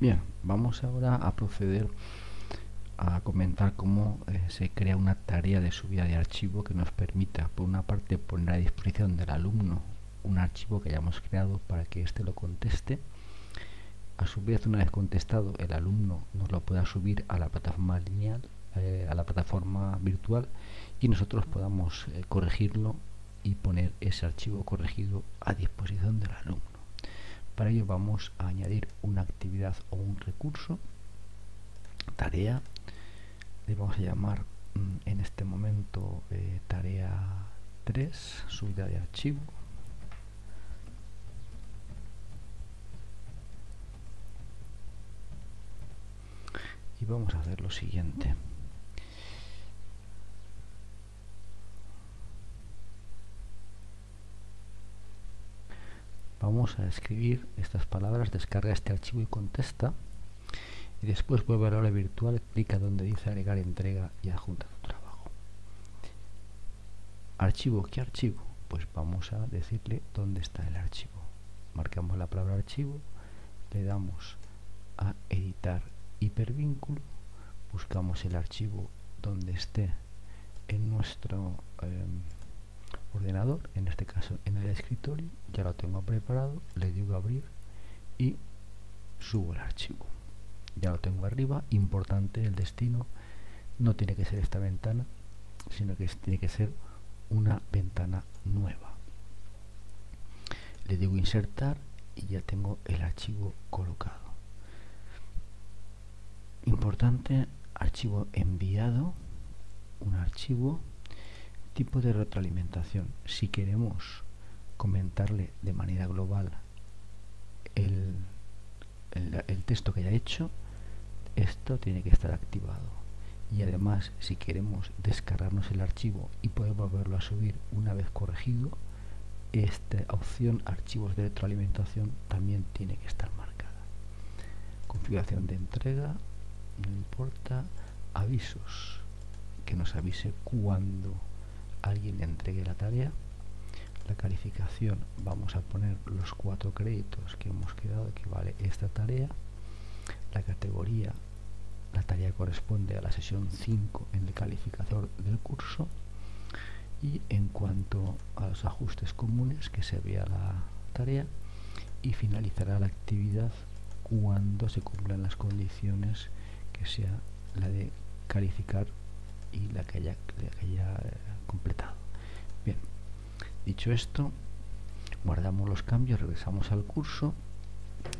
Bien, vamos ahora a proceder a comentar cómo eh, se crea una tarea de subida de archivo que nos permita, por una parte, poner a disposición del alumno un archivo que hayamos creado para que éste lo conteste. A su vez, una vez contestado, el alumno nos lo pueda subir a la plataforma lineal, eh, a la plataforma virtual y nosotros podamos eh, corregirlo y poner ese archivo corregido a disposición del alumno. Para ello vamos a añadir una actividad o un recurso, tarea, le vamos a llamar mm, en este momento eh, tarea 3, subida de archivo. Y vamos a hacer lo siguiente. Vamos a escribir estas palabras, descarga este archivo y contesta y después vuelve a la aula virtual, clica donde dice agregar entrega y adjunta tu trabajo. Archivo, ¿qué archivo? Pues vamos a decirle dónde está el archivo. Marcamos la palabra archivo, le damos a editar hipervínculo, buscamos el archivo donde esté en nuestro em, en este caso en el escritorio, ya lo tengo preparado, le digo abrir y subo el archivo. Ya lo tengo arriba, importante el destino, no tiene que ser esta ventana, sino que tiene que ser una ventana nueva. Le digo insertar y ya tengo el archivo colocado. Importante, archivo enviado, un archivo tipo de retroalimentación. Si queremos comentarle de manera global el, el, texto que haya hecho, esto tiene que estar activado. Y además, si queremos descargarnos el archivo y poder volverlo a subir una vez corregido, esta opción archivos de retroalimentación también tiene que estar marcada. Configuración de entrega, no importa, avisos, que nos avise cuando alguien le entregue la tarea la calificación vamos a poner los cuatro créditos que hemos quedado que vale esta tarea la categoría la tarea corresponde a la sesión 5 en el calificador del curso y en cuanto a los ajustes comunes que se vea la tarea y finalizará la actividad cuando se cumplan las condiciones que sea la de calificar y la que haya, eh, completado. Bien, dicho esto, guardamos los cambios, regresamos al curso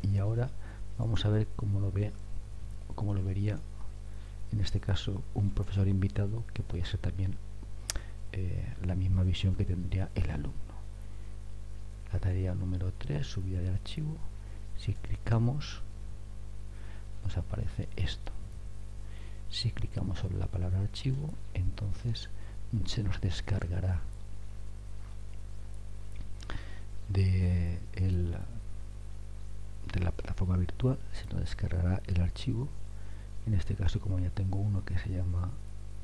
y ahora vamos a ver cómo lo ve cómo lo vería en este caso un profesor invitado que puede ser también eh, la misma visión que tendría el alumno. La tarea número 3, subida de archivo. Si clicamos, nos aparece esto. Si clicamos sobre la palabra archivo, entonces se nos descargará de, de la plataforma virtual, se nos descargará el archivo. En este caso, como ya tengo uno que se llama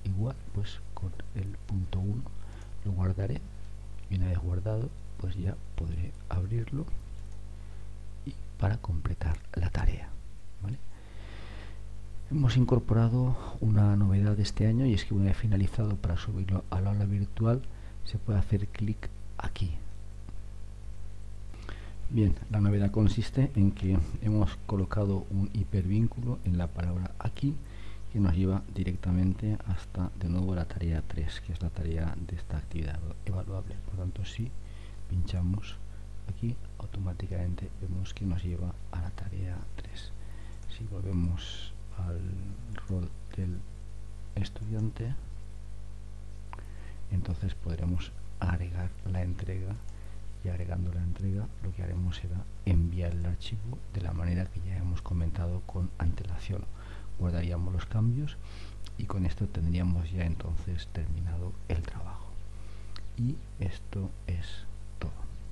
igual, pues con el punto 1 lo guardaré y una vez guardado, pues ya podré abrirlo y para completar la tarea. Hemos incorporado una novedad de este año y es que una vez finalizado para subirlo al aula virtual se puede hacer clic aquí. Bien, la novedad consiste en que hemos colocado un hipervínculo en la palabra aquí que nos lleva directamente hasta de nuevo la tarea 3, que es la tarea de esta actividad evaluable. Por tanto, si pinchamos aquí, automáticamente vemos que nos lleva a la tarea 3. Si volvemos al rol del estudiante entonces podremos agregar la entrega y agregando la entrega lo que haremos será enviar el archivo de la manera que ya hemos comentado con antelación. Guardaríamos los cambios y con esto tendríamos ya entonces terminado el trabajo. Y esto es todo